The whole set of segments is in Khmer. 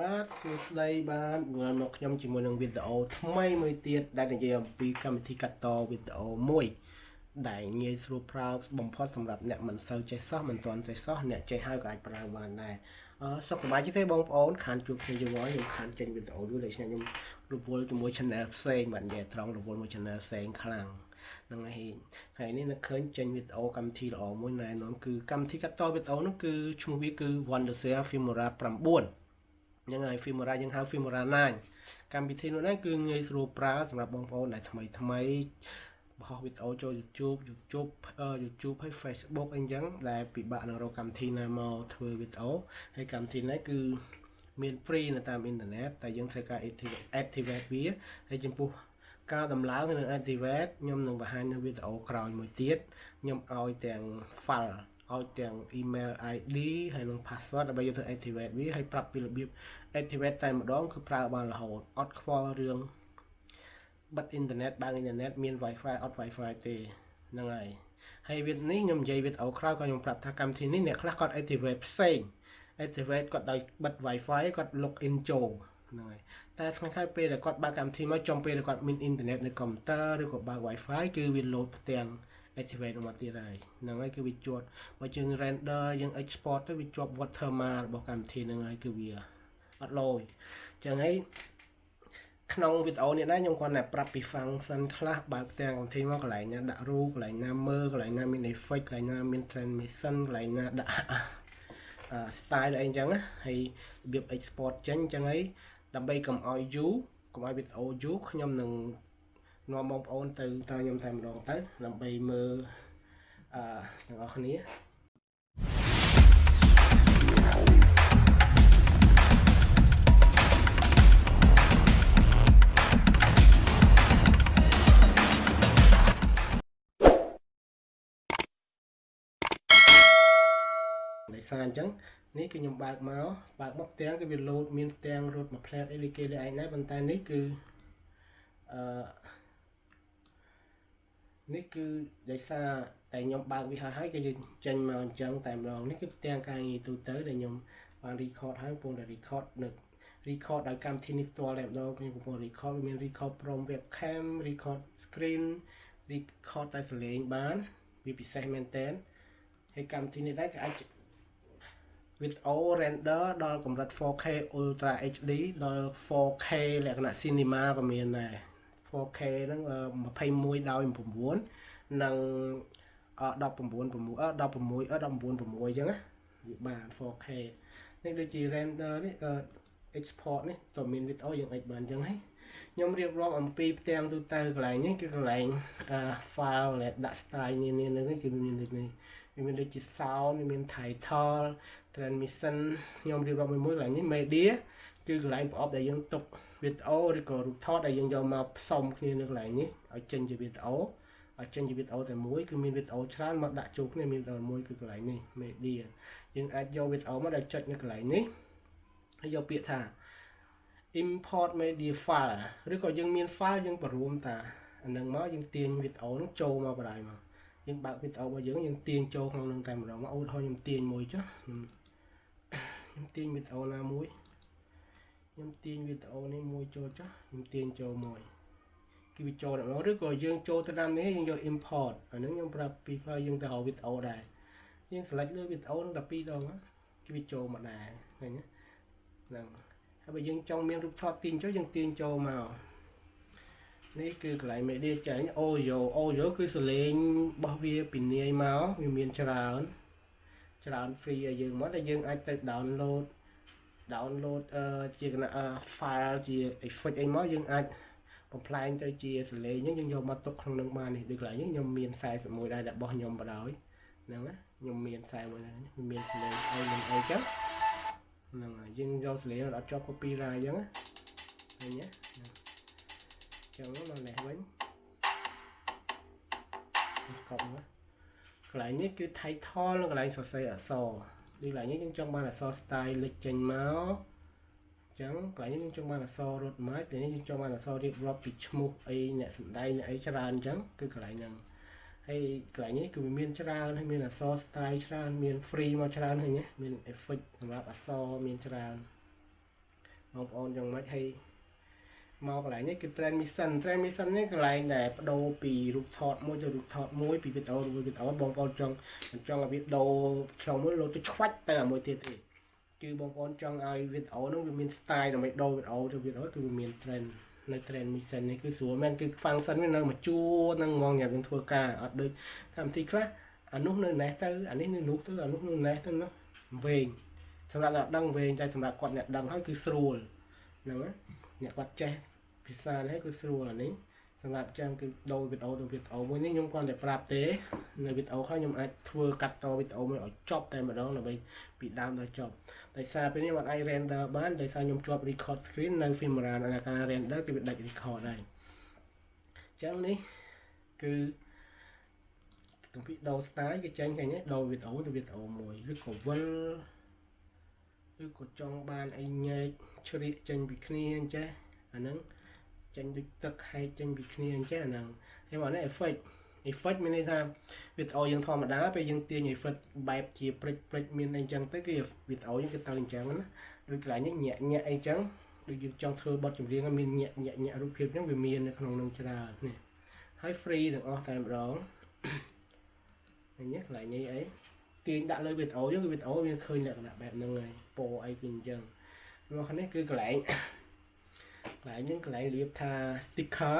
បាទសួស្តីបាទវិលមកខ្ញុំជាមួយនឹងវីដេអូថ្មីមួយទៀតដែលនិយាយអំពីកម្មវិធីកាត់តវីដេអូមួយដែលងាយស្រួលប្រើបំផុតសម្រាប់អ្នកមិនសូវចេះសោះមិនទាន់ចេះសោះអ្នកចេះហើយក៏អាចប្រើបានដែរអឺសុខសប្បាយទេបងប្អូនខានជួបគ្នាជាមួយខ្ញុំខានចេញវីដេអូមួយដូចខ្ញុំខ្ញុំរវល់ជាមួយ channel ផ្សេងបាទនិយាយត្រង់រវល់មួយ channel ផ្សេងខ្លាំងហ្នឹងហើយថ្ងៃនេះនឹកឃើញចេញវីដេអូកម្មវិធីល្អមួយណែនាំគឺកម្មវិធីកាត់តវីដេអូនោះគឺឈ្មោះវាគឺ Wondershare Filmora 9 ហ្នឹងហើយ Filmora យើងហៅ Filmora 9កម្មវិធីនោះហ្នឹងគឺងាយស្រួលប្រើសម្រាប់បងប្អូនដែលថ្មីថ្មីបោះវីដេអូចូល YouTube YouTube YouTube ហើយ Facebook អីចឹងដែលពិបាកនឹងរកកម្មវិធីណាមកធ្វើវីដេអូហើយកម្មវិធីនេះគឺមាន free នៅតាមអ៊ីនធឺណិតតែយើងត្រូវការ activate វាហើយចំពោះការដំឡើងនៅ activate ខ្ញុំនឹងបង្ហាញនៅវីដេអូក្រោយមួយទៀតខ្ញុំឲ្យទាំង file ឲ្យទាំង email ID ហើយនិង password ដើម្បីយកទៅ activate វាហើយប្រាប់ពីរបៀប activate តែម្ដងគឺប្រើបានរហូតអត់ខ្វល់រឿងបិទអ៊ីនធឺណិតបើកអ៊ីនធឺណិតមាន Wi-Fi អត់ Wi-Fi ទេហ្នឹងហើយហើយវីដេអូនេះខ្ញុំនិយាយវីដេអូក្រោយក៏ខ្ញុំប្រាប់ថាកម្មវិធីនេះអ្នកខ្លះគាត់ activate ផ្សេង activate គាត់ដោយបិទ Wi-Fi គាត់ log in ចូលហ្នឹងហើយតែថ្ងៃក្រោយពេលដែលគាត់បើកកម្មវិធីមកចំពេលដែលគាត់មានអ៊ីនធឺណិតនៅកុំព្យូទ័រឬក៏បើក Wi-Fi គឺវា load ផ្ទាំង activate មកទៀតហើយហ្នឹងហើយគឺវាជាប់បើយើង render យើង export ទៅវាជាប់ watermark របស់កម្មវិធីហ្នឹងហើយគឺវាអត់លយអញ្ចឹងហើយក្នុងវីដេអូនេះណាខ្ញុំគាត់តែប្រាប់ពី function ខ្លះបើកផ្ទាំងកម្មវិធីមកកន្លែងណាដាក់រូបកន្លែងណាមើលកន្លែងណាមាន effect កន្លែងណាមាន transmission កន្លែងណាដាក់ style អីអញ្ចឹងហើយរបៀប export ចេញអញ្ចឹងហើយដើម្បីកុំឲ្យយូរកុំឲ្យវីដេអូយូរខ្ញុំនឹង នាំបងប្អូនទៅតខ្ញុំតែម្ដងទៅដើម្បីមើលអឺទាំងអស់គ្នាដោយសារអញ្ចឹងនេះគឺខ្ញុំបើកមកបើកមកផ្ទាំងគឺវាលោតមានផ្ទាំងរត់មួយផ្លែតអីគេលើឯងដែរប៉ុន្តែនេះគឺអឺ នេះគឺដោយសារតែខ្ញុំបើកវាហើយហើយគឺយើងចេញមកអញ្ចឹងតែម្ដងនេះគឺផ្ទាំងការងារទូទៅដែលខ្ញុំបាន record ហើយកំពុងតែ record នៅ record ដោយកម្មវិធីនេះផ្ទាល់តែម្ដងខ្ញុំកំពុង record វាមាន record from webcam record screen record តែសលេងបានវាពិសេសមែនតើហើយកម្មវិធីនេះដែរក៏អាច video render ដល់កម្រិត 4K Ultra HD ដល់ 4K លក្ខណៈ cinema ក៏មានដែរ 4K ហ្នឹង21ដោយ9និង19 6 16 19 6អញ្ចឹងណាវាបាន 4K នេះដូចជា render នេះ export នេះក៏មាន video យើងអាចបានអញ្ចឹងហើយខ្ញុំរៀបរាប់អំពីផ្ទាំងទូទៅកន្លែងនេះគឺកន្លែង file ដែលដាក់ style នានានេះគឺមានដូចនេះវាមានដូចជា sound មាន title transmission ខ្ញុំរៀបរាប់មួយមួយកន្លែងនេះ media គឺកន្លែងប្រអប់ដែលយើងទុកវីដេអូឬក៏រូបថតដែលយើងយកមកផ្សំគ្នានៅកន្លែងនេះឲ្យចេញជាវីដេអូឲ្យចេញជាវីដេអូតែមួយគឺមានវីដេអូច្រើនមកដាក់ចូលគ្នាមានវីដេអូមួយគឺកន្លែងនេះ media យើងអាចយកវីដេអូមកដែលចុចនៅកន្លែងនេះហើយយកពាក្យថា import media file ឬក៏យើងមាន file យើងបរួមតាអានឹងមកយើងទាញវីដេអូនោះចូលមកបណ្ដាយមកយើងបើកវីដេអូរបស់យើងយើងទាញចូលក្នុងនឹងតែម្ដងមកឧទាហរណ៍ខ្ញុំទាញមួយចុះខ្ញុំខ្ញុំទាញវីដេអូណាមួយ ខ្ញុំទាញវីដេអូនេះមួយចូលចុះខ្ញុំទាញចូលមួយគឺវាចូលតែម្ដងឬក៏យើងចូលទៅតាមនេះយើងយក import អានឹងខ្ញុំប្រាប់ពីផ្លូវយើងទៅរកវីដេអូដែរយើង select លើវីដេអូនឹង12ដងគឺវាចូលមកដែរឃើញហ្នឹងហើយបើយើងចង់មានរូបថតទាញចូលយើងទាញចូលមកនេះគឺកន្លែង media ចាញ់ audio audio គឺសលេងរបស់វាពីនាយមកវាមានច្រើន ច្រើន free ឲ្យយើងមកតែយើងអាចទៅ download download អឺជាគណៈ file ជា effect អីមកយើងអាចបំផ្លែងទៅជាសលេងហ្នឹងយើងយកមកទុកក្នុងនឹងបាននេះដូចកន្លែងនេះខ្ញុំមាន41ដែររបស់ខ្ញុំបដ ாய் ហ្នឹងណាខ្ញុំមាន41ដែរមានសលេងអីមិនអីចឹងហ្នឹងហើយយើងយកសលេងអត់ជាប់ copyright អញ្ចឹងណាឃើញទេចឹងមកនេះវិញកប់មកកន្លែងនេះគឺ title និងកន្លែងសរសេរអក្សរ នេះកន្លែងនេះយើងចង់បានអក្សរ style លេចចេញមកចឹងកន្លែងនេះយើងចង់បានអក្សររត់មកតែនេះយើងចង់បានអក្សររៀបរាប់ពីឈ្មោះអីអ្នកសម្ដែងអ្នកអីច្រើនអញ្ចឹងគឺកន្លែងហ្នឹងហើយកន្លែងនេះគឺមានច្រើនហើយមានអក្សរ style ច្រើនមាន free មកច្រើនហើយណាមាន effect សម្រាប់អក្សរមានច្រើនបងប្អូនយ៉ាងម៉េចហើយ មកកន្លែងនេះគឺ trend mission trend mission នេះកន្លែងដែលបដូរពីរូបថតមួយទៅរូបថតមួយពីវីដេអូទៅវីដេអូបងប្អូនចង់ចង់ឲ្យវីដេអូឆ្លងមួយលោទៅឆ្វាច់ទៅអាមួយទៀតទេគឺបងប្អូនចង់ឲ្យវីដេអូនោះវាមាន style ដើម្បីដូរវីដេអូទៅវីដេអូគឺវាមាន trend នៅ trend mission នេះគឺស្រួលមែនគឺ function វានៅមួយជួរនឹងហ្មងញ៉ាំយើងធ្វើការអត់ដូចកម្មវិធីខ្លះអានោះនៅណេះទៅអានេះនៅនោះទៅអានោះនៅណេះទៅនោះវែងសម្រាប់អ្នកដឹងវែងតែសម្រាប់គាត់អ្នកដឹងហើយគឺស្រួលហ្នឹងណាអ្នកគាត់ចេះ ភាសានេះគឺស្រួលអានេះសម្រាប់ចឹងគឺដូរវីដេអូទៅវីដេអូមួយនេះខ្ញុំគាត់តែប្រាប់ទេនៅវីដេអូខ្លះខ្ញុំអាចធ្វើកាត់តវីដេអូមួយឲ្យចប់តែម្ដងដើម្បីពីដើមដល់ចប់ដោយសារពេលនេះมันអាច render បានដោយសារខ្ញុំជាប់ record screen នៅ Filmora នៅការ render គឺវាដាច់ record ហើយចឹងនេះគឺកំពីដូរ style គេចេញឃើញទេដូរវីដេអូទៅវីដេអូមួយឬក៏វិលឬក៏ចង់បានអីញែកជ្រៀកចេញពីគ្នាអញ្ចេះអាហ្នឹង ចេញដូចទឹកហែកចេញពីគ្នាអញ្ចឹងអាហ្នឹងហើយមកនេះ effect effect មានន័យថាវីដេអូយើងធម្មតាពេលយើងទាញ effect បែបជាព្រិចព្រិចមានអីចឹងទៅគឺវីដេអូយើងគឺទៅអញ្ចឹងណាដូចកន្លែងនេះញាក់ញាក់អីចឹងដូចយើងចង់ធ្វើបទចម្រៀងមានញាក់ញាក់ញាក់រូបភាពហ្នឹងវាមាននៅក្នុងនឹងច្រើននេះហើយ free ទាំងអស់តែម្ដងអញ្ចឹងកន្លែងនេះអីទាញដាក់លើវីដេអូយើងគឺវីដេអូវាឃើញលក្ខណៈបែបហ្នឹងហើយពណ៌អីគឺអញ្ចឹងមកខាងនេះគឺកន្លែង កន្លែងហ្នឹងកន្លែងរៀបថា sticker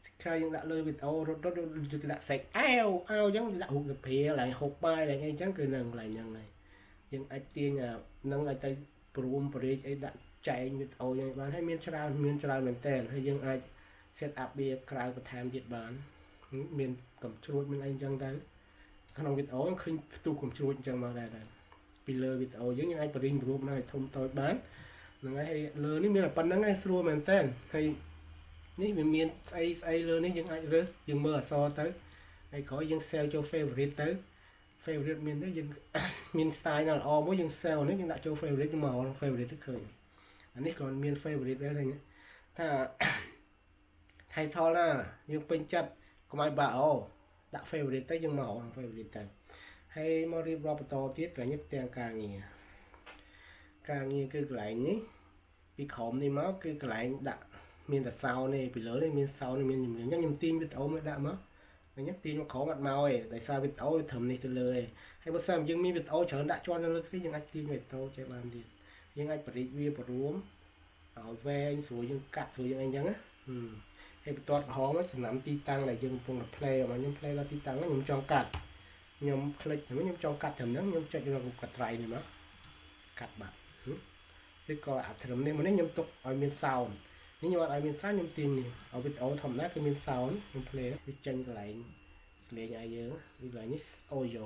sticker យើងដាក់លើវីដេអូរត់រត់យើងដាក់សេកអែវអែវអញ្ចឹងដាក់រូបសភាកន្លែងហូបបាយកន្លែងអីអញ្ចឹងគឺនៅកន្លែងហ្នឹងហើយយើងអាចទាញនឹងឲ្យទៅព្រមបរិយអីដាក់ចែងវីដេអូយើងបានហើយមានច្រើនមានច្រើនមែនតើហើយយើងអាច set up វាក្រៅបន្ថែមទៀតបាន មានកំជ្រួចមានអីអញ្ចឹងទៅក្នុងវីដេអូឃើញផ្ទុះកំជ្រួចអញ្ចឹងមកដែរពីលើវីដេអូយើងយើងអាចបរិញរូបនៅឲ្យធំតូចបាន ហ្នឹងហើយលើនេះមានតែប៉ុណ្្នឹងឯងស្រួលមែនតើហើយនេះវាមានស្អីស្អីលើនេះយើងអាចរើសយើងមើលអក្សរទៅហើយក្រោយយើង save ចូល favorite ទៅ favorite មានទៅយើងមាន style ណាល្អមួយយើង save នេះយើងដាក់ចូល favorite មក favorite ទៅឃើញអានេះក៏មាន favorite ដែរហ្នឹងថា title ណាយើងពេញចិត្តកុំឲ្យបាក់អូដាក់ favorite ទៅយើងមក favorite ទៅហើយមករៀបរាប់បន្តទៀតកន្លែងនេះផ្ទាំងការងារ ការងារគឺកន្លែងនេះពីក្រោមនេះមកគឺកន្លែងដាក់មានតែសោនេះពីលើនេះមានសោនេះមានជំនាញអញ្ចឹងខ្ញុំទាញវីដេអូមកដាក់មកអញ្ចឹងទាញមកក្រោមអត់មកទេដោយសារវីដេអូវាត្រឹមនេះទៅលើឯងហើយបើសិនយើងមានវីដេអូច្រើនដាក់ជាន់នៅលើគ្នាយើងអាចទាញវីដេអូចេះបានទៀតយើងអាចបរិយាវាបរួមឲ្យវែងស្រួលយើងកាត់ស្រួលយើងអីចឹងណាហើយបន្ទាត់ក្រហមសំណាំទីតាំងដែលយើងកំពុងតែ play មកខ្ញុំ play ដល់ទីតាំងខ្ញុំចង់កាត់ខ្ញុំคลิกខ្ញុំចង់កាត់ត្រឹមហ្នឹងខ្ញុំចុចរកកត្រៃនេះមកកាត់បាត់ ឬក៏អាត្រឹមនេះមកនេះខ្ញុំទុកឲ្យមាន sound នេះខ្ញុំអត់ឲ្យមាន sound ខ្ញុំទាញនេះឲ្យវីដេអូធម្មតាគឺមាន sound ខ្ញុំ play វាចេញកន្លែងស្លេងឲ្យយើងវាកន្លែងនេះ audio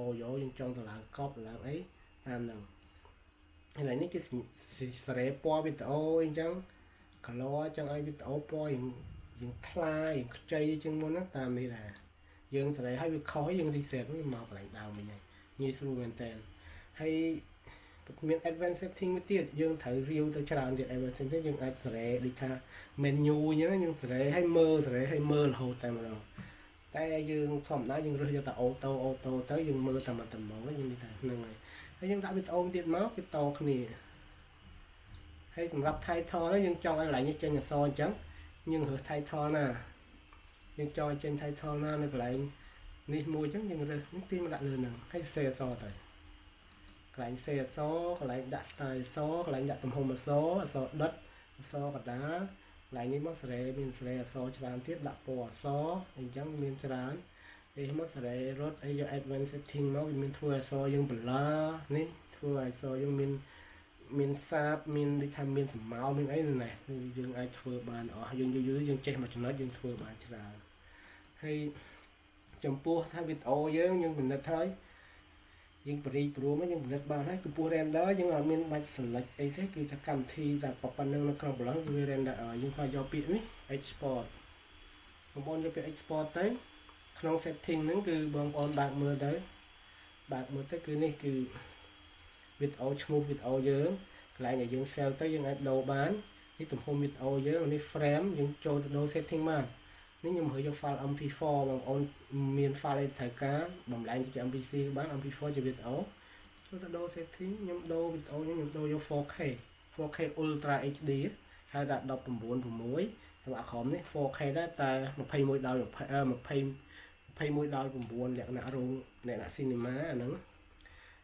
audio យើងចង់ទៅឡើងកប់ទៅឡើងអីតាមហ្នឹងកន្លែងនេះគឺសេរីពណ៌វីដេអូអីចឹង color ចឹងឲ្យវីដេអូពណ៌យើងយើងថ្លាយើងខ្ចីជាងមុនណាតាមនេះដែរយើងសេរីឲ្យវាខុសយើង reset វាមកកន្លែងដើមវិញហើយងាយស្រួលមែនតើហើយ មាន advanced setting មួយទៀតយើងត្រូវរាវទៅច្រើនទៀត advanced setting យើងអាចសេរីដូចថា menu អញ្ចឹងយើងសេរីឲ្យមើលសេរីឲ្យមើលរហូតតែម្ដងតែយើងធម្មតាយើងរើសយកតែអូតូអូតូទៅយើងមើលតែមកតែមកយើងនិយាយថាហ្នឹងហើយហើយយើងដាក់វីដេអូទៀតមកវាតគ្នាហើយសម្រាប់ title នេះយើងចង់ឲ្យកន្លែងនេះចេញអក្សរអញ្ចឹងយើងរើស title ណាយើងចង់ចេញ title ណានៅកន្លែងនេះមួយអញ្ចឹងយើងរើសយើងទាញមកដាក់លើហ្នឹងហើយសេអក្សរទៅ កន្លែងសេអក្សរកន្លែងដាក់ style អក្សរកន្លែងដាក់ទំហំអក្សរអក្សរដិតអក្សរកដាលកន្លែងនេះមកសេរីមានសេរីអក្សរច្រើនទៀតដាក់ពណ៌អក្សរអញ្ចឹងមានច្រើនពេលមកសេរីរត់អីយក advanced setting មកវាមានធ្វើអក្សរយើង blur នេះធ្វើអក្សរយើងមានមានសាបមានដូចថាមានសម្ោមានអីណាគឺយើងអាចធ្វើបានអស់យើងយូរយូរយើងចេះមួយចំណុចយើងធ្វើបានច្រើនហើយចំពោះថាវីដេអូយើងយើងពិនិត្យហើយ យើងបរិយព្រមយើងពិនិត្យបានហើយគឺពោះ render យើងអត់មានបាច់ select អីទេគឺថាកម្មវិធីតែប៉ុណ្្នឹងនៅក្នុងប្រឡងគឺ render យើងខំយកពាក្យនេះ export បងប្អូនយកពាក្យ export ទៅក្នុង setting ហ្នឹងគឺបងប្អូនបើកមើលទៅបើកមើលទៅគឺនេះគឺវីដេអូឈ្មោះវីដេអូយើងកន្លែងដែលយើង sell ទៅយើងអាចដូរបាននេះទំហំវីដេអូយើងនេះ frame យើងចូលទៅដូរ setting បាន នេះខ្ញុំរើយក file MP4 បងប្អូនមាន file អីត្រូវការបំលែងជា MP4 បាន MP4 ជាវីដេអូចូលទៅដូរ setting ខ្ញុំដូរវីដេអូខ្ញុំខ្ញុំដូរយក 4K 4K Ultra HD ហើយដាក់19.6សម្រាប់ក្រុមនេះ 4K ដែរតែ21ដោយ20 21ដោយ9លក្ខណៈរោងលក្ខណៈ cinema អាហ្នឹង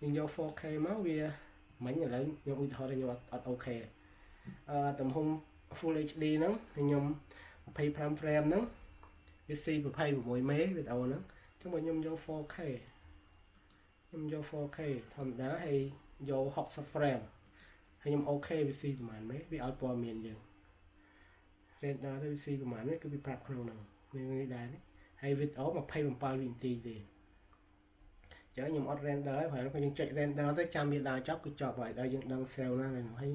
យើងយក 4K មកវាមិញឥឡូវខ្ញុំឧទាហរណ៍ខ្ញុំអត់អូខេអឺទំហំ Full HD ហ្នឹងខ្ញុំ25 frame ហ្នឹង វាស៊ី26មេវីដេអូហ្នឹងអញ្ចឹងបើខ្ញុំយក 4K ខ្ញុំយក 4K ធម្មតាហើយយក60 frame ហើយខ្ញុំអូខេវាស៊ីប្រហែលមេវាឲ្យព័ត៌មានយើង render ទៅវាស៊ីប្រហែលនេះគឺវាប្រាប់ក្នុងហ្នឹងនេះដែរនេះហើយវីដេអូ27វិនាទីទេចឹងខ្ញុំអត់ render ហើយព្រោះខ្ញុំចុច render ទៅចាំវាដល់ចប់គឺចប់ហើយដល់យើងដឹង cell ណាហើយ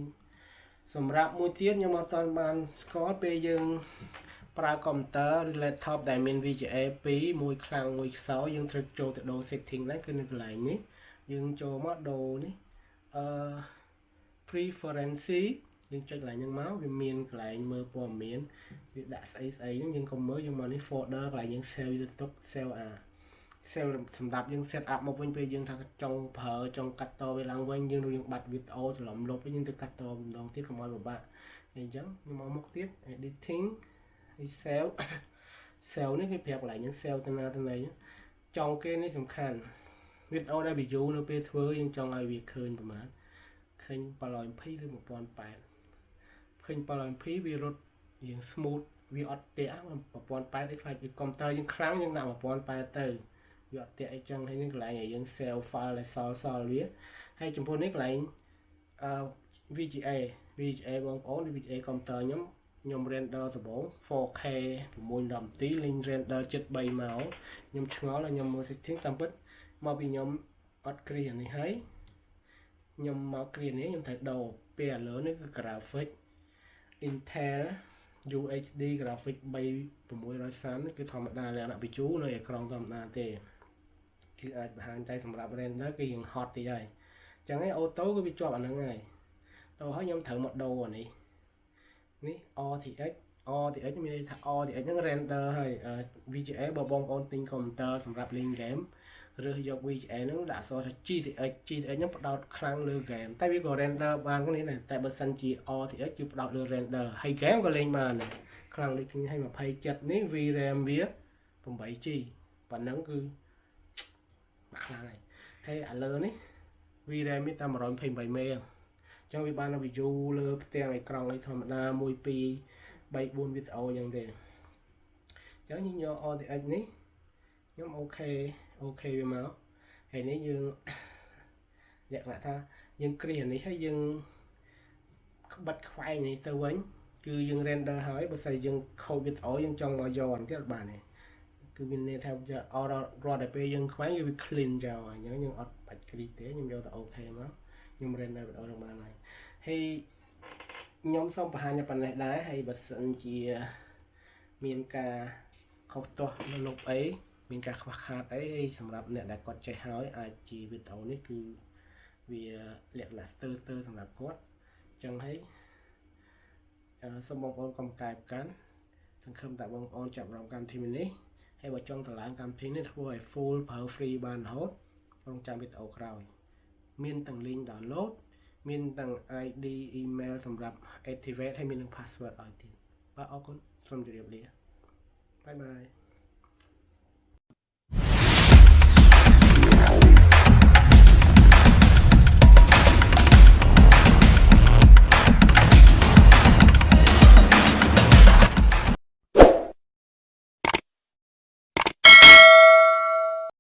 សម្រាប់មួយទៀតខ្ញុំអត់ទាន់បានស្គាល់ពេលយើង ប្រើកុំព្យូទ័រឬ laptop ដែលមាន VGA 2មួយខ្លាំងមួយខ្សោយយើងត្រូវចូលទៅដូរ setting ហ្នឹងគឺនៅកន្លែងនេះយើងចូលមកដូរនេះអឺ preference យើងចុចកន្លែងហ្នឹងមកវាមានកន្លែងមើលព័ត៌មានវាដាក់ស្អីស្អីហ្នឹងយើងកុំមើលយើងមកនេះ folder កន្លែងយើង save ទៅទុក save អា save សម្រាប់យើង set up មកវិញពេលយើងថាចង់ប្រើចង់កាត់តវាឡើងវិញយើងនឹងយើងបាត់វីដេអូច្រឡំលុបវិញយើងទៅកាត់តម្ដងទៀតកុំឲ្យពិបាកអញ្ចឹងខ្ញុំមកមុខទៀត editing ហើយ save save នេះគេប្រាប់កន្លែងយើង save ទៅណាទៅណីចង់គេនេះសំខាន់វីដេអូដែល view នៅពេលធ្វើយើងចង់ឲ្យវាឃើញប្រហែលឃើញ720ឬ1080ឃើញ720វារត់យើង smooth វាអត់តាក់1080នេះខ្លាចវាកុំព្យូទ័រយើងខ្លាំងយើងដាក់1080ទៅវាអត់តាក់អីចឹងហើយនេះកន្លែងឲ្យយើង save file ដែលសល់សល់វាហើយចំពោះនេះកន្លែងអឺ VGA VGA បងប្អូន VGA កុំព្យូទ័រខ្ញុំ ខ្ញុំ render ដំបូង 4K 6នាទីលេង render 73មកខ្ញុំឆ្ងល់ហើយខ្ញុំមើល setting តាមពិតមកពីខ្ញុំអត់គ្រានេះហើយខ្ញុំមកគ្រានេះខ្ញុំត្រូវដូរពេលឥឡូវនេះគឺ graphic Intel UHD graphic 3630នេះគឺធម្មតាលក្ខណៈ view នៅអេក្រង់ធម្មតាទេគឺអាចបង្ហាញតែសម្រាប់ render គឺយើង hot តិចហើយអញ្ចឹងឯង auto គឺវាជាប់អាហ្នឹងហើយដល់ហើយខ្ញុំត្រូវមកដូរអានេះ នេះ RTX RTX មានន័យថា RTX ហ្នឹង render ហើយ VGA បើបងប្អូនទិញកុំព្យូទ័រសម្រាប់លេង game រើសយក VGA ហ្នឹងដាក់អក្សរថា GTX GTX ហ្នឹងផ្ដោតខ្លាំងលើ game តែវាក៏ render បានគ្នាដែរតែបើសិនជា RTX គឺផ្ដោតលើ render ហើយ game ក៏លេងបានដែរខ្លាំងដូចខ្ញុំឲ្យ27នេះ VRAM វា 8G ប៉ុណ្ណឹងគឺខ្លាំងហើយហើយឥឡូវនេះ VRAM មានតែ128មេអញ្ចឹងវាបាន view លើផ្ទាំងអេក្រង់អីធម្មតា1 2 3 4វីដេអូអញ្ចឹងទេអញ្ចឹងយើងយក RTX នេះខ្ញុំអូខេអូខេវាមកហើយនេះយើងលក្ខណៈថាយើងគ្រានេះហើយយើងក្បិតខ្វែងនេះទៅវិញគឺយើង render ហើយបើស្អីយើងខូចវីដេអូយើងចង់មកយកទៀតបានទេគឺមានន័យថាអររត់តែពេលយើងខ្វែងគឺវា clean ចោលអញ្ចឹងយើងអត់បាច់គ្រីទេខ្ញុំយកទៅអូខេមក ខ្ញុំ render វីដេអូនឹងបានហើយហើយខ្ញុំសូមបង្ហាញប៉ុណ្ណេះដែរហើយបើសិនជាមានការខុសទាស់នៅលុបអីមានការខ្វះខាតអីសម្រាប់អ្នកដែលគាត់ចេះហើយអាចជាវីដេអូនេះគឺវាលក្ខណៈស្ទើរស្ទើរសម្រាប់គាត់អញ្ចឹងហើយសូមបងប្អូនកុំកាយប្រកាន់សង្ឃឹមថាបងប្អូនចាប់អារម្មណ៍កម្មវិធីនេះហើយបើចង់តម្លើងកម្មវិធីនេះធ្វើឲ្យ full ប្រើ free បានរហូតរងចាំវីដេអូក្រោយ មានទាំង link download មានទាំង ID email សម្រាប់ activate ហើយមានទាំង password ឲ្យទៀតបាទអរគុណសូមជម្រាបលាបាយបាយ